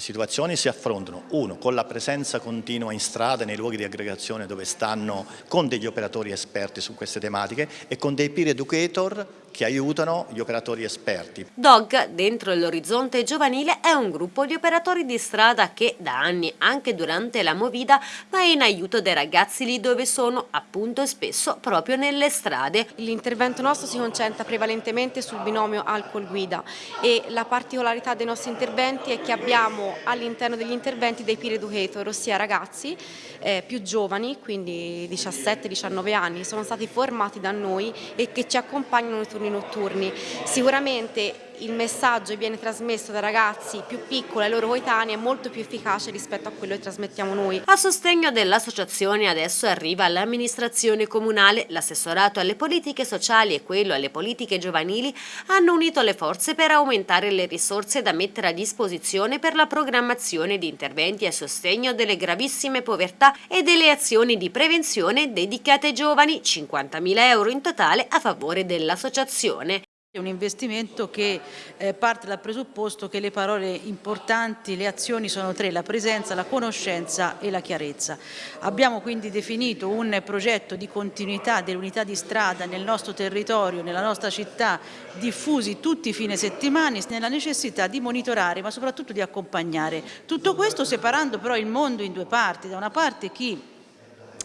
Le situazioni si affrontano, uno, con la presenza continua in strada, nei luoghi di aggregazione dove stanno con degli operatori esperti su queste tematiche e con dei peer educator che aiutano gli operatori esperti. DOG, dentro l'orizzonte giovanile, è un gruppo di operatori di strada che da anni, anche durante la movida, va in aiuto dei ragazzi lì dove sono, appunto e spesso proprio nelle strade. L'intervento nostro si concentra prevalentemente sul binomio alcol-guida e la particolarità dei nostri interventi è che abbiamo all'interno degli interventi dei peer educator, ossia ragazzi eh, più giovani, quindi 17-19 anni, sono stati formati da noi e che ci accompagnano nei turni notturni. Sicuramente il messaggio viene trasmesso dai ragazzi più piccoli ai loro coetanei è molto più efficace rispetto a quello che trasmettiamo noi. A sostegno dell'associazione adesso arriva l'amministrazione comunale, l'assessorato alle politiche sociali e quello alle politiche giovanili hanno unito le forze per aumentare le risorse da mettere a disposizione per la programmazione di interventi a sostegno delle gravissime povertà e delle azioni di prevenzione dedicate ai giovani, 50.000 euro in totale a favore dell'associazione. È un investimento che eh, parte dal presupposto che le parole importanti, le azioni sono tre, la presenza, la conoscenza e la chiarezza. Abbiamo quindi definito un progetto di continuità delle unità di strada nel nostro territorio, nella nostra città, diffusi tutti i fine settimana, nella necessità di monitorare ma soprattutto di accompagnare. Tutto questo separando però il mondo in due parti, da una parte chi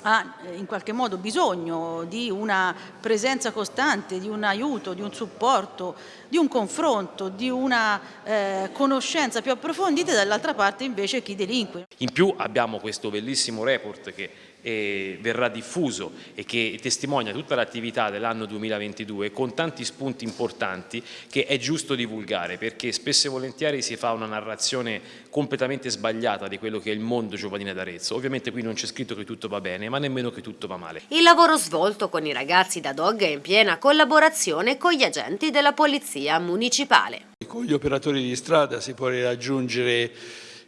ha eh, in qualche modo bisogno di una presenza costante, di un aiuto, di un supporto, di un confronto, di una eh, conoscenza più approfondita e dall'altra parte invece chi delinque. In più abbiamo questo bellissimo report che eh, verrà diffuso e che testimonia tutta l'attività dell'anno 2022 con tanti spunti importanti che è giusto divulgare perché spesso e volentieri si fa una narrazione completamente sbagliata di quello che è il mondo giovanile d'Arezzo. Ovviamente qui non c'è scritto che tutto va bene ma nemmeno che tutto va male. Il lavoro svolto con i ragazzi da Dog è in piena collaborazione con gli agenti della Polizia Municipale. Con gli operatori di strada si può raggiungere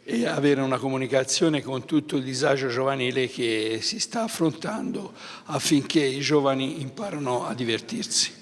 e avere una comunicazione con tutto il disagio giovanile che si sta affrontando affinché i giovani imparano a divertirsi.